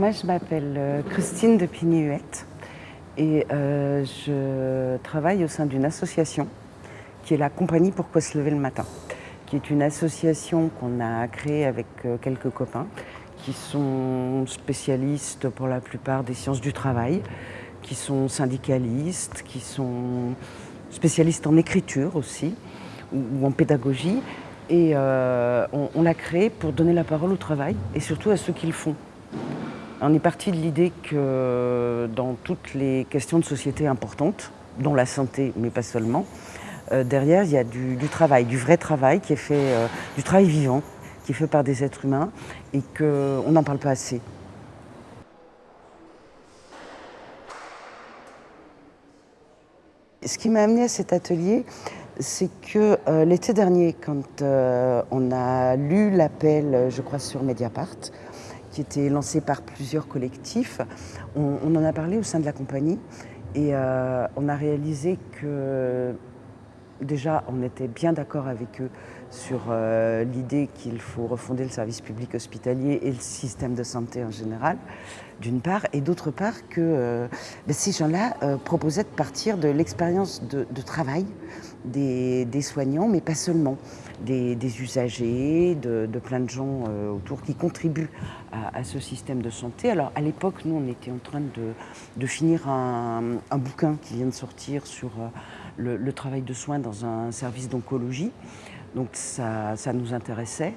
Moi, je m'appelle euh, Christine de Pigny-Huette et euh, je travaille au sein d'une association qui est la Compagnie Pourquoi se lever le matin, qui est une association qu'on a créée avec euh, quelques copains qui sont spécialistes pour la plupart des sciences du travail, qui sont syndicalistes, qui sont spécialistes en écriture aussi ou, en pédagogie. Et on, on l'a créée pour donner la parole au travail et surtout à ceux qui le font. On est parti de l'idée que dans toutes les questions de société importantes, dont la santé, mais pas seulement, euh, derrière, il y a du, travail, du vrai travail qui est fait, euh, du travail vivant, qui est fait par des êtres humains et qu'on n'en parle pas assez. Ce qui m'a amené à cet atelier, c'est que euh, l'été dernier, quand on a lu l'appel, je crois, sur Mediapart, qui était lancé par plusieurs collectifs. On, en a parlé au sein de la compagnie et euh, on a réalisé que déjà on était bien d'accord avec eux sur euh, l'idée qu'il faut refonder le service public hospitalier et le système de santé en général, d'une part, et d'autre part que euh, ben, ces gens-là proposaient de partir de l'expérience de, travail des, soignants, mais pas seulement, des, usagers, de, plein de gens autour qui contribuent à, ce système de santé. Alors à l'époque, nous, on était en train de, finir un, bouquin qui vient de sortir sur euh, le, travail de soins dans un service d'oncologie. Donc ça, nous intéressait.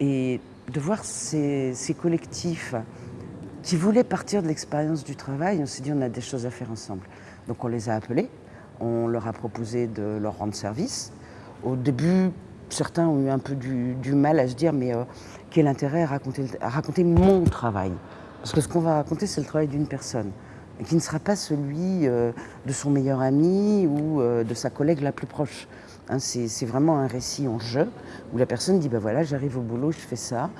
Et de voir ces, collectifs qui voulaient partir de l'expérience du travail, on s'est dit on a des choses à faire ensemble. Donc on les a appelés, on leur a proposé de leur rendre service. Au début, certains ont eu un peu du, mal à se dire mais euh, quel intérêt à raconter, mon travail? Parce que ce qu'on va raconter, c'est le travail d'une personne, qui ne sera pas celui euh, de son meilleur ami ou euh, de sa collègue la plus proche. Hein, c'est vraiment un récit en jeu, où la personne dit, ben voilà, j'arrive au boulot, je fais ça,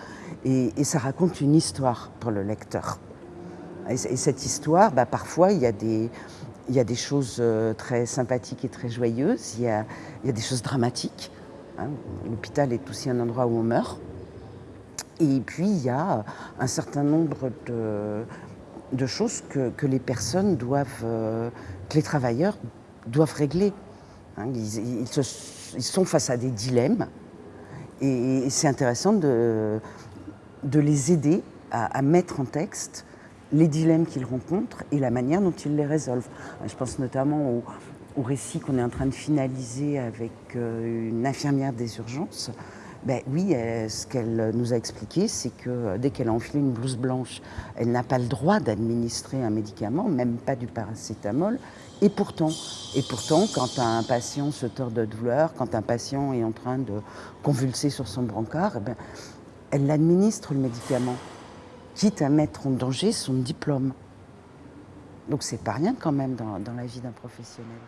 et, ça raconte une histoire pour le lecteur. Et, cette histoire, bah, parfois, il y a des, il y a des choses très sympathiques et très joyeuses, il y a, il y a des choses dramatiques, Hein, l'hôpital est aussi un endroit où on meurt. Et puis, il y a un certain nombre de, choses que, les personnes doivent, euh, que les travailleurs doivent régler. Hein, ils, sont face à des dilemmes et, c'est intéressant de, les aider à, mettre en texte les dilemmes qu'ils rencontrent et la manière dont ils les résolvent. Je pense notamment au récit qu'on est en train de finaliser avec euh, une infirmière des urgences, ben oui, ce qu'elle nous a expliqué, c'est que euh, dès qu'elle a enfilé une blouse blanche, elle n'a pas le droit d'administrer un médicament, même pas du paracétamol. Et pourtant, et pourtant, quand un patient se tord de douleur, quand un patient est en train de convulser sur son brancard, eh ben, elle administre le médicament, quitte à mettre en danger son diplôme. Donc c'est pas rien quand même dans la vie d'un professionnel.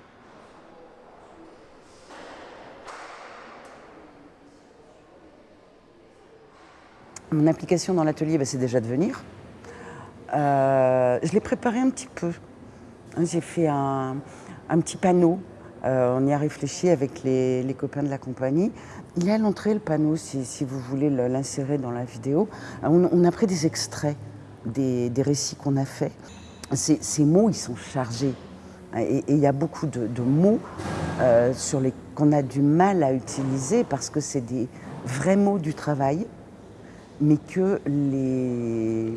Mon implication dans l'atelier, bah, c'est déjà de venir. Euh, je l'ai préparé un petit peu. J'ai fait un, petit panneau. Euh, on y a réfléchi avec les, copains de la compagnie. Il est à l'entrée, le panneau, si, vous voulez l'insérer dans la vidéo. On, a pris des extraits des, récits qu'on a faits. Ces, mots, ils sont chargés. Et il y a beaucoup de, mots euh, qu'on a du mal à utiliser parce que c'est des vrais mots du travail mais que les,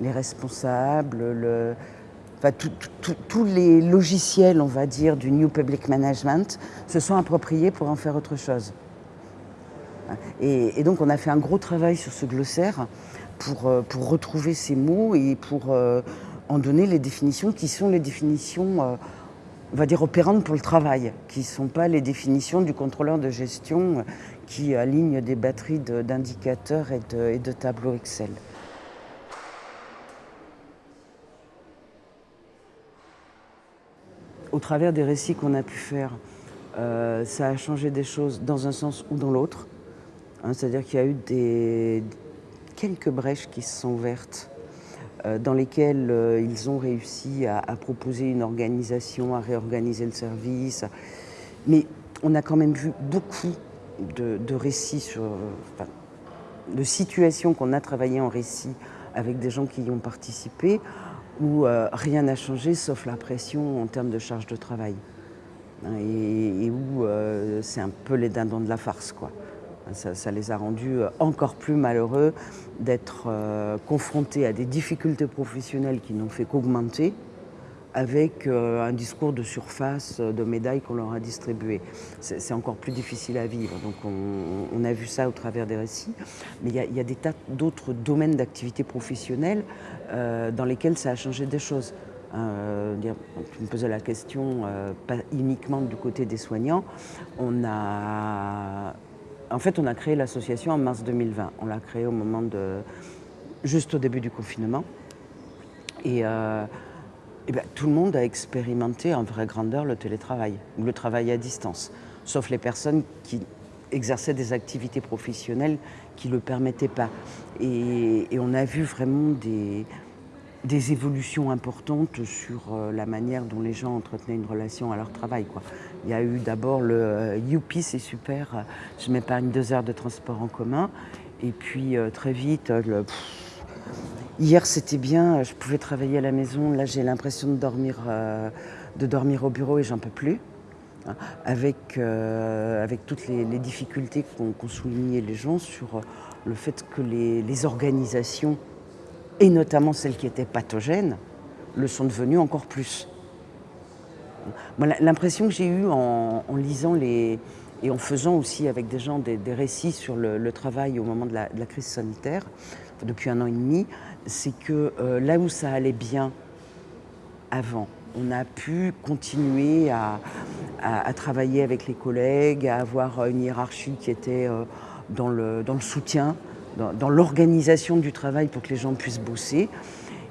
les responsables, le, tous les logiciels, on va dire, du New Public Management se sont appropriés pour en faire autre chose. Et, donc on a fait un gros travail sur ce glossaire pour, euh, retrouver ces mots et pour euh, en donner les définitions qui sont les définitions, euh, on va dire, opérantes pour le travail, qui ne sont pas les définitions du contrôleur de gestion qui aligne des batteries d'indicateurs et de, tableaux Excel. Au travers des récits qu'on a pu faire, euh, ça a changé des choses dans un sens ou dans l'autre. Hein, c'est-à-dire qu'il y a eu quelques brèches qui se sont ouvertes, euh, dans lesquelles euh, ils ont réussi à, proposer une organisation, à réorganiser le service. Mais on a quand même vu beaucoup de, récits, de situations qu'on a travaillées en récit avec des gens qui y ont participé, où euh, rien n'a changé sauf la pression en termes de charge de travail. Et, où euh, c'est un peu les dindons de la farce. Quoi. Ça, ça les a rendus encore plus malheureux d'être confrontés à des difficultés professionnelles qui n'ont fait qu'augmenter avec euh, un discours de surface, euh, de médailles qu'on leur a distribuées. C'est encore plus difficile à vivre. Donc on, a vu ça au travers des récits. Mais il y, a des tas d'autres domaines d'activité professionnelle euh, dans lesquels ça a changé des choses. tu me posais la question, pas uniquement du côté des soignants. On a, en fait, on a créé l'association en mars 2020. On l'a créée au moment de, juste au début du confinement. Et eh bien, tout le monde a expérimenté en vraie grandeur le télétravail, ou le travail à distance, sauf les personnes qui exerçaient des activités professionnelles qui ne le permettaient pas. Et, on a vu vraiment des, évolutions importantes sur euh, la manière dont les gens entretenaient une relation à leur travail. Il y a eu d'abord le euh, Youpi, c'est super, je m'épargne deux heures de transport en commun. Et puis euh, très vite, le, Hier, c'était bien, je pouvais travailler à la maison. Là, j'ai l'impression de dormir, euh, de dormir au bureau et j'en peux plus. Hein, avec, euh, avec toutes les, difficultés qu'ont souligné les gens sur le fait que les, organisations, et notamment celles qui étaient pathogènes, le sont devenues encore plus. L'impression que j'ai eue en, lisant les, et en faisant aussi avec des gens des, récits sur le, travail au moment de la crise sanitaire, depuis un an et demi, c'est que euh, là où ça allait bien avant, on a pu continuer à, travailler avec les collègues, à avoir une hiérarchie qui était euh, dans, le, soutien, dans, l'organisation du travail pour que les gens puissent bosser.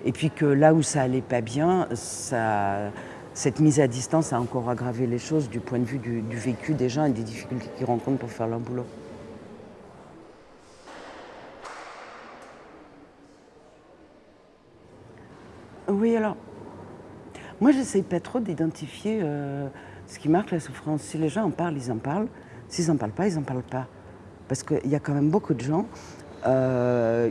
Et puis que là où ça allait pas bien, cette mise à distance a encore aggravé les choses du point de vue du vécu des gens et des difficultés qu'ils rencontrent pour faire leur boulot. Oui, alors, moi, j'essaye pas trop d'identifier euh, ce qui marque la souffrance. Si les gens en parlent, ils en parlent. S'ils n'en parlent pas, ils n'en parlent pas. Parce qu'il y a quand même beaucoup de gens euh,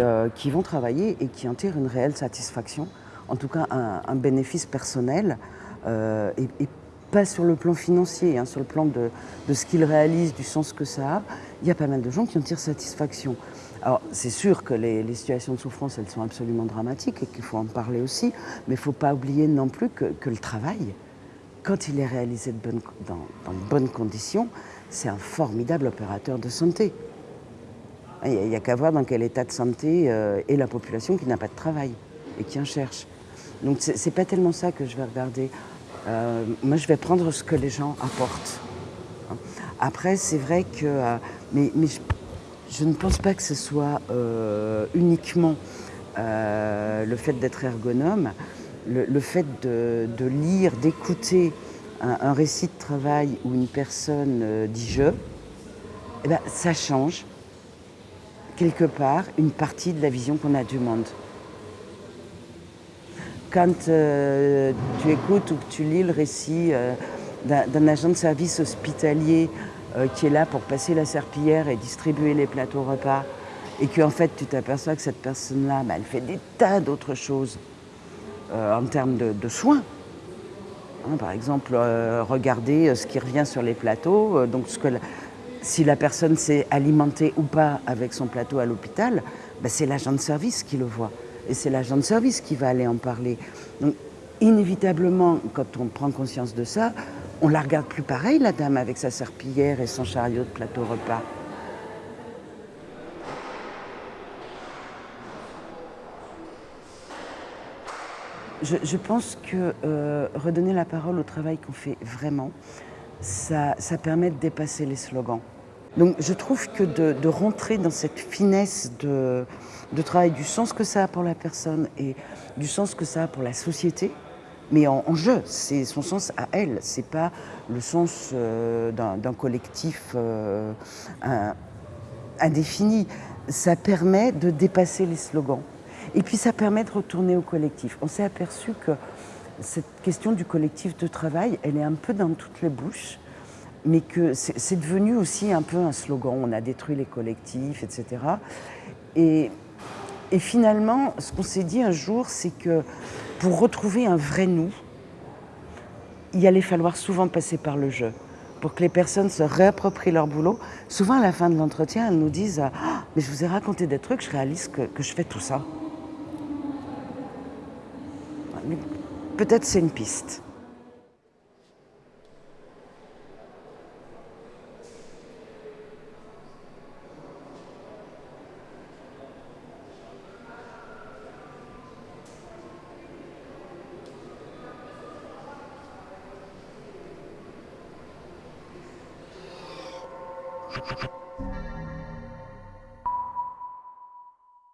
euh, qui, vont travailler et qui en tirent une réelle satisfaction, en tout cas un, bénéfice personnel, et, pas sur le plan financier, hein, sur le plan de, de ce qu'ils réalisent, du sens que ça a. Il y a pas mal de gens qui en tirent satisfaction. Alors, c'est sûr que les, situations de souffrance, elles sont absolument dramatiques et qu'il faut en parler aussi, mais il ne faut pas oublier non plus que, le travail, quand il est réalisé dans, de bonnes conditions, c'est un formidable opérateur de santé. Il n'y a, qu'à voir dans quel état de santé euh, est la population qui n'a pas de travail et qui en cherche. Donc, ce n'est pas tellement ça que je vais regarder. Euh, moi, je vais prendre ce que les gens apportent. Après, c'est vrai que... Euh, mais, mais ne pense pas que ce soit euh, uniquement euh, le fait d'être ergonome, le, fait de, lire, d'écouter un, récit de travail où une personne euh, dit je, eh ben, ça change quelque part une partie de la vision qu'on a du monde. Quand tu écoutes ou que tu lis le récit d'un agent de service hospitalier qui est là pour passer la serpillière et distribuer les plateaux repas, et qu'en fait tu t'aperçois que cette personne-là, bah, elle fait des tas d'autres choses euh, en termes de, soins. Hein, par exemple, euh, regarder ce qui revient sur les plateaux, donc si la personne s'est alimentée ou pas avec son plateau à l'hôpital, bah, c'est l'agent de service qui le voit. Et c'est l'agent de service qui va aller en parler. Donc, inévitablement, quand on prend conscience de ça, on la regarde plus pareil, la dame, avec sa serpillière et son chariot de plateau repas. Je, pense que euh, redonner la parole au travail qu'on fait vraiment, ça, permet de dépasser les slogans. Donc je trouve que de, rentrer dans cette finesse de, travail, du sens que ça a pour la personne et du sens que ça a pour la société, mais en, jeu. C'est son sens à elle, c'est pas le sens euh, d'un collectif euh, indéfini. Ça permet de dépasser les slogans. Et puis ça permet de retourner au collectif. On s'est aperçu que cette question du collectif de travail, elle est un peu dans toutes les bouches, mais que c'est devenu aussi un peu un slogan. On a détruit les collectifs, etc. Et Et finalement, ce qu'on s'est dit un jour, c'est que pour retrouver un vrai nous, il allait falloir souvent passer par le jeu pour que les personnes se réapproprient leur boulot. Souvent, à la fin de l'entretien, elles nous disent ah, Mais je vous ai raconté des trucs, je réalise que, que je fais tout ça. Peut-être c'est une piste.